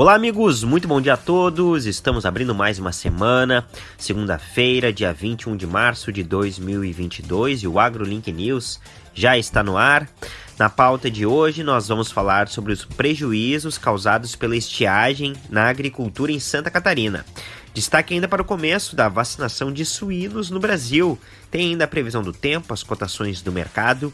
Olá, amigos, muito bom dia a todos. Estamos abrindo mais uma semana, segunda-feira, dia 21 de março de 2022, e o AgroLink News já está no ar. Na pauta de hoje, nós vamos falar sobre os prejuízos causados pela estiagem na agricultura em Santa Catarina. Destaque ainda para o começo da vacinação de suínos no Brasil. Tem ainda a previsão do tempo, as cotações do mercado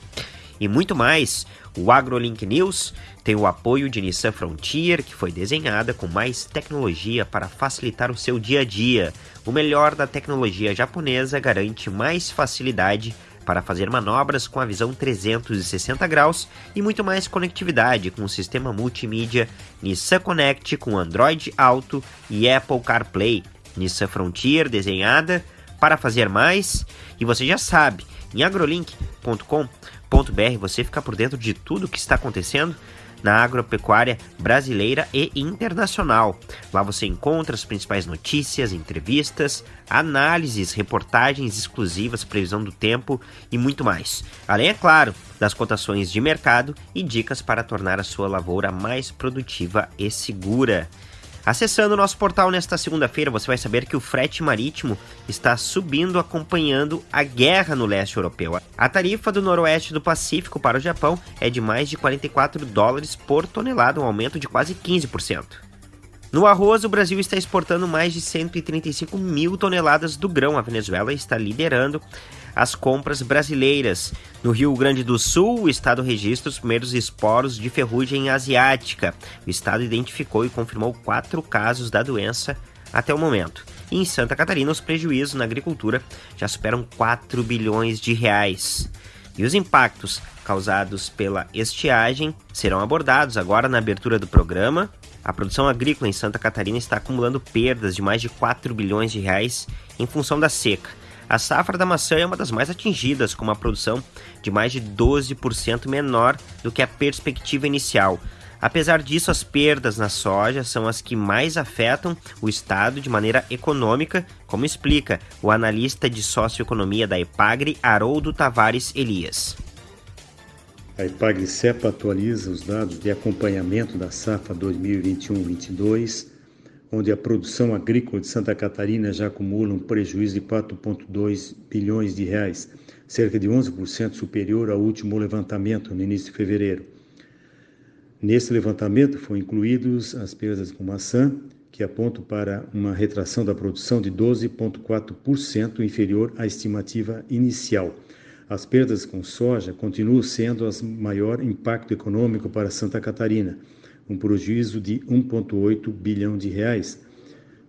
e muito mais. O AgroLink News tem o apoio de Nissan Frontier, que foi desenhada com mais tecnologia para facilitar o seu dia a dia. O melhor da tecnologia japonesa garante mais facilidade para fazer manobras com a visão 360 graus e muito mais conectividade com o sistema multimídia Nissan Connect com Android Auto e Apple CarPlay. Nissan Frontier desenhada para fazer mais e você já sabe, em agrolink.com br você fica por dentro de tudo que está acontecendo na agropecuária brasileira e internacional. Lá você encontra as principais notícias, entrevistas, análises, reportagens exclusivas, previsão do tempo e muito mais. Além, é claro, das cotações de mercado e dicas para tornar a sua lavoura mais produtiva e segura. Acessando o nosso portal nesta segunda-feira, você vai saber que o frete marítimo está subindo acompanhando a guerra no leste europeu. A tarifa do noroeste do Pacífico para o Japão é de mais de 44 dólares por tonelada, um aumento de quase 15%. No arroz, o Brasil está exportando mais de 135 mil toneladas do grão. A Venezuela está liderando as compras brasileiras. No Rio Grande do Sul, o estado registra os primeiros esporos de ferrugem asiática. O estado identificou e confirmou quatro casos da doença até o momento. E em Santa Catarina, os prejuízos na agricultura já superam 4 bilhões de reais. E os impactos causados pela estiagem serão abordados agora na abertura do programa. A produção agrícola em Santa Catarina está acumulando perdas de mais de 4 bilhões de reais em função da seca. A safra da maçã é uma das mais atingidas, com uma produção de mais de 12% menor do que a perspectiva inicial. Apesar disso, as perdas na soja são as que mais afetam o Estado de maneira econômica, como explica o analista de socioeconomia da EPAGRE, Haroldo Tavares Elias. A EPAGRE-CEPA atualiza os dados de acompanhamento da safra 2021-22 onde a produção agrícola de Santa Catarina já acumula um prejuízo de 4,2 bilhões de reais, cerca de 11% superior ao último levantamento no início de fevereiro. Nesse levantamento foram incluídos as perdas com maçã, que apontam para uma retração da produção de 12,4% inferior à estimativa inicial. As perdas com soja continuam sendo o maior impacto econômico para Santa Catarina, um prejuízo de 1,8 bilhão de reais,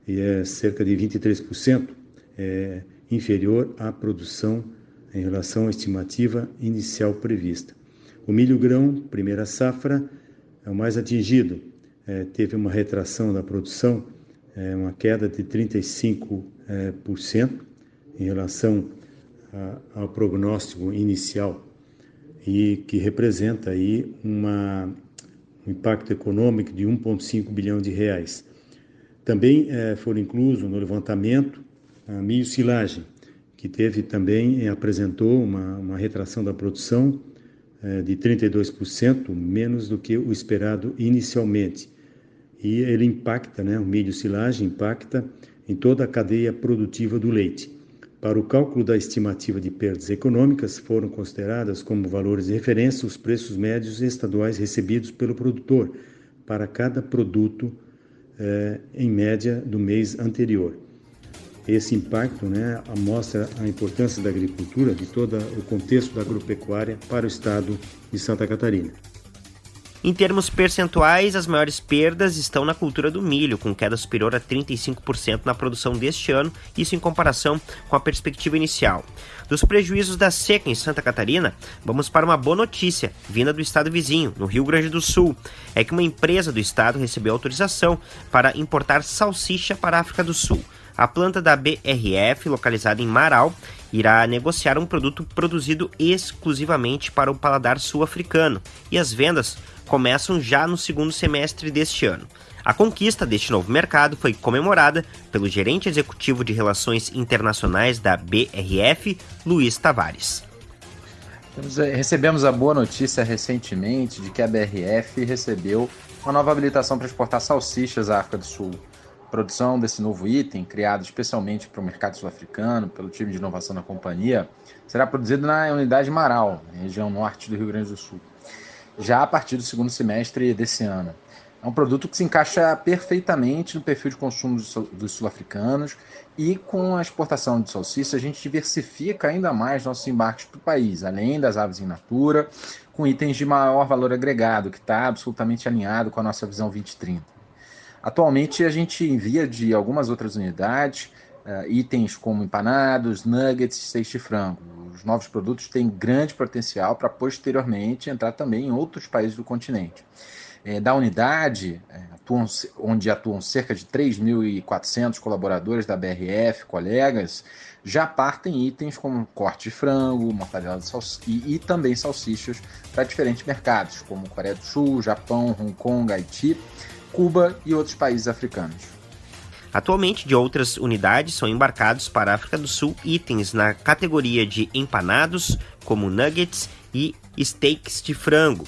e é cerca de 23% é, inferior à produção em relação à estimativa inicial prevista. O milho grão, primeira safra, é o mais atingido, é, teve uma retração da produção, é, uma queda de 35% é, em relação ao prognóstico inicial e que representa aí uma um impacto econômico de 1,5 bilhão de reais. Também eh, foram inclusos no levantamento a milho silagem, que teve também eh, apresentou uma, uma, retração da produção eh, de 32%, menos do que o esperado inicialmente. E ele impacta, né, o milho silagem impacta em toda a cadeia produtiva do leite. Para o cálculo da estimativa de perdas econômicas, foram consideradas como valores de referência os preços médios estaduais recebidos pelo produtor para cada produto, eh, em média, do mês anterior. Esse impacto né, mostra a importância da agricultura, de todo o contexto da agropecuária para o estado de Santa Catarina. Em termos percentuais, as maiores perdas estão na cultura do milho, com queda superior a 35% na produção deste ano, isso em comparação com a perspectiva inicial. Dos prejuízos da seca em Santa Catarina, vamos para uma boa notícia, vinda do estado vizinho, no Rio Grande do Sul. É que uma empresa do estado recebeu autorização para importar salsicha para a África do Sul. A planta da BRF, localizada em Marau, irá negociar um produto produzido exclusivamente para o paladar sul-africano, e as vendas começam já no segundo semestre deste ano. A conquista deste novo mercado foi comemorada pelo gerente executivo de Relações Internacionais da BRF, Luiz Tavares. Eh, recebemos a boa notícia recentemente de que a BRF recebeu uma nova habilitação para exportar salsichas à África do Sul. A produção desse novo item, criado especialmente para o mercado sul-africano, pelo time de inovação da companhia, será produzido na unidade Marau, região norte do Rio Grande do Sul, já a partir do segundo semestre desse ano. É um produto que se encaixa perfeitamente no perfil de consumo dos sul-africanos e com a exportação de salsicha a gente diversifica ainda mais nossos embarques para o país, além das aves in natura, com itens de maior valor agregado, que está absolutamente alinhado com a nossa visão 2030. Atualmente a gente envia de algumas outras unidades uh, itens como empanados, nuggets, steak de frango. Os novos produtos têm grande potencial para posteriormente entrar também em outros países do continente é, da unidade, é, atuam, onde atuam cerca de 3.400 colaboradores da BRF, colegas, já partem itens como corte de frango, mortadela de salsicha e, e também salsichas para diferentes mercados, como Coreia do Sul, Japão, Hong Kong, Haiti, Cuba e outros países africanos. Atualmente, de outras unidades são embarcados para a África do Sul itens na categoria de empanados, como nuggets e steaks de frango.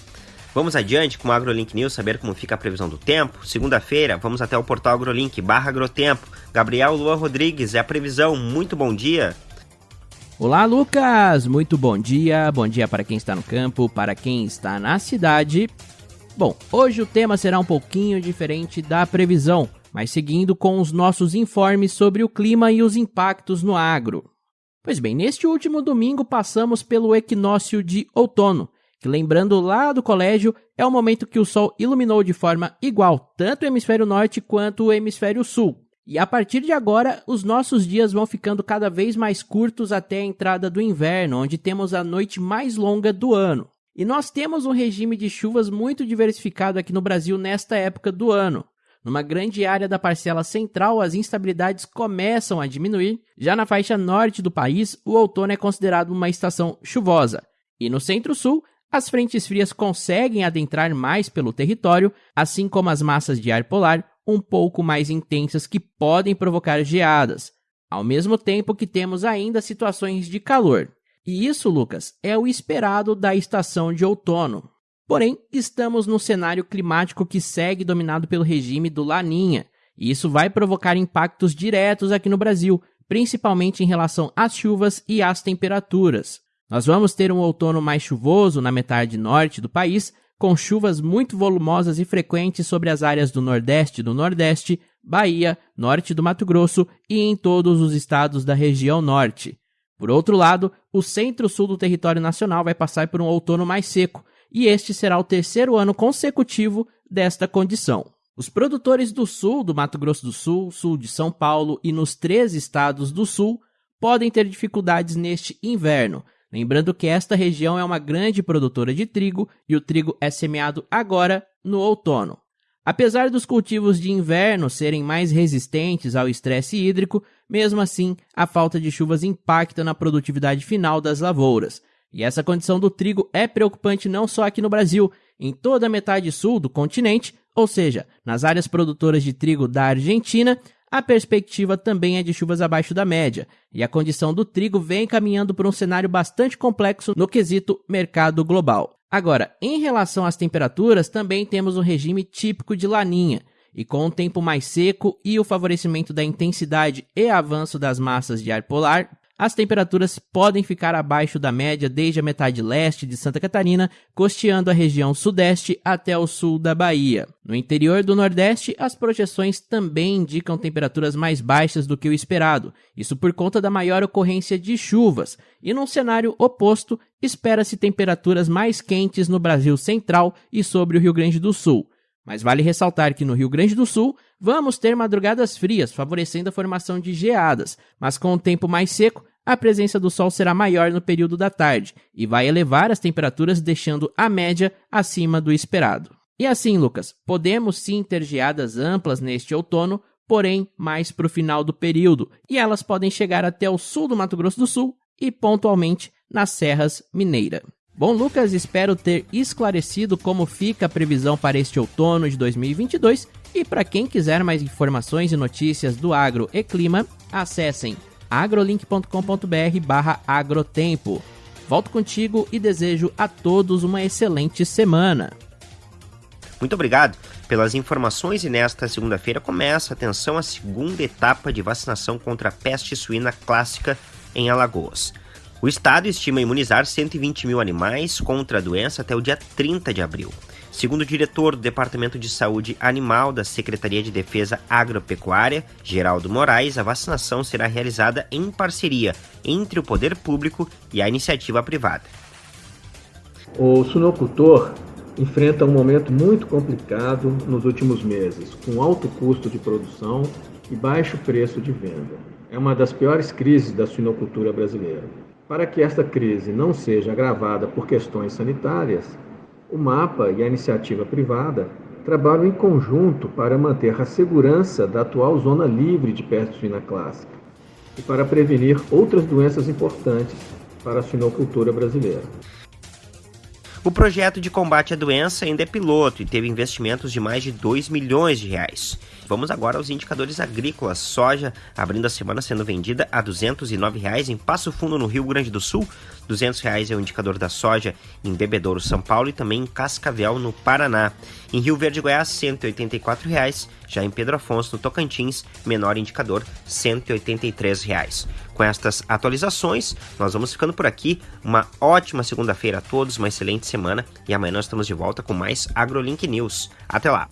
Vamos adiante com o AgroLink News, saber como fica a previsão do tempo. Segunda-feira, vamos até o portal AgroLink, barra Agrotempo. Gabriel Luan Rodrigues, é a previsão. Muito bom dia. Olá, Lucas! Muito bom dia. Bom dia para quem está no campo, para quem está na cidade. Bom, hoje o tema será um pouquinho diferente da previsão, mas seguindo com os nossos informes sobre o clima e os impactos no agro. Pois bem, neste último domingo passamos pelo equinócio de outono que lembrando lá do colégio, é o momento que o Sol iluminou de forma igual tanto o hemisfério norte quanto o hemisfério sul. E a partir de agora, os nossos dias vão ficando cada vez mais curtos até a entrada do inverno, onde temos a noite mais longa do ano. E nós temos um regime de chuvas muito diversificado aqui no Brasil nesta época do ano. Numa grande área da parcela central, as instabilidades começam a diminuir. Já na faixa norte do país, o outono é considerado uma estação chuvosa. E no centro-sul, as frentes frias conseguem adentrar mais pelo território, assim como as massas de ar polar um pouco mais intensas que podem provocar geadas, ao mesmo tempo que temos ainda situações de calor. E isso, Lucas, é o esperado da estação de outono. Porém, estamos num cenário climático que segue dominado pelo regime do Laninha, e isso vai provocar impactos diretos aqui no Brasil, principalmente em relação às chuvas e às temperaturas. Nós vamos ter um outono mais chuvoso na metade norte do país, com chuvas muito volumosas e frequentes sobre as áreas do Nordeste e do Nordeste, Bahia, norte do Mato Grosso e em todos os estados da região norte. Por outro lado, o centro-sul do território nacional vai passar por um outono mais seco, e este será o terceiro ano consecutivo desta condição. Os produtores do sul do Mato Grosso do Sul, sul de São Paulo e nos três estados do sul podem ter dificuldades neste inverno, Lembrando que esta região é uma grande produtora de trigo e o trigo é semeado agora no outono. Apesar dos cultivos de inverno serem mais resistentes ao estresse hídrico, mesmo assim a falta de chuvas impacta na produtividade final das lavouras. E essa condição do trigo é preocupante não só aqui no Brasil, em toda a metade sul do continente, ou seja, nas áreas produtoras de trigo da Argentina, a perspectiva também é de chuvas abaixo da média, e a condição do trigo vem caminhando por um cenário bastante complexo no quesito mercado global. Agora, em relação às temperaturas, também temos um regime típico de laninha, e com um tempo mais seco e o favorecimento da intensidade e avanço das massas de ar polar, as temperaturas podem ficar abaixo da média desde a metade leste de Santa Catarina, costeando a região sudeste até o sul da Bahia. No interior do Nordeste, as projeções também indicam temperaturas mais baixas do que o esperado, isso por conta da maior ocorrência de chuvas, e num cenário oposto, espera-se temperaturas mais quentes no Brasil central e sobre o Rio Grande do Sul. Mas vale ressaltar que no Rio Grande do Sul vamos ter madrugadas frias, favorecendo a formação de geadas, mas com o tempo mais seco, a presença do Sol será maior no período da tarde e vai elevar as temperaturas, deixando a média acima do esperado. E assim, Lucas, podemos sim ter geadas amplas neste outono, porém mais para o final do período, e elas podem chegar até o sul do Mato Grosso do Sul e pontualmente nas serras mineira. Bom, Lucas, espero ter esclarecido como fica a previsão para este outono de 2022 e para quem quiser mais informações e notícias do agro e clima, acessem agrolink.com.br barra agrotempo. Volto contigo e desejo a todos uma excelente semana. Muito obrigado pelas informações e nesta segunda-feira começa, atenção, a segunda etapa de vacinação contra a peste suína clássica em Alagoas. O estado estima imunizar 120 mil animais contra a doença até o dia 30 de abril. Segundo o diretor do Departamento de Saúde Animal da Secretaria de Defesa Agropecuária, Geraldo Moraes, a vacinação será realizada em parceria entre o poder público e a iniciativa privada. O suinocultor enfrenta um momento muito complicado nos últimos meses, com alto custo de produção e baixo preço de venda. É uma das piores crises da suinocultura brasileira. Para que esta crise não seja agravada por questões sanitárias, o MAPA e a iniciativa privada trabalham em conjunto para manter a segurança da atual zona livre de suína clássica e para prevenir outras doenças importantes para a suinocultura brasileira. O projeto de combate à doença ainda é piloto e teve investimentos de mais de 2 milhões de reais. Vamos agora aos indicadores agrícolas. Soja abrindo a semana sendo vendida a 209 reais em Passo Fundo, no Rio Grande do Sul. 200 reais é o indicador da soja em Bebedouro, São Paulo e também em Cascavel, no Paraná. Em Rio Verde, Goiás, 184 reais. Já em Pedro Afonso, no Tocantins, menor indicador, 183 reais. Com estas atualizações, nós vamos ficando por aqui. Uma ótima segunda-feira a todos, uma excelente semana e amanhã nós estamos de volta com mais AgroLink News. Até lá!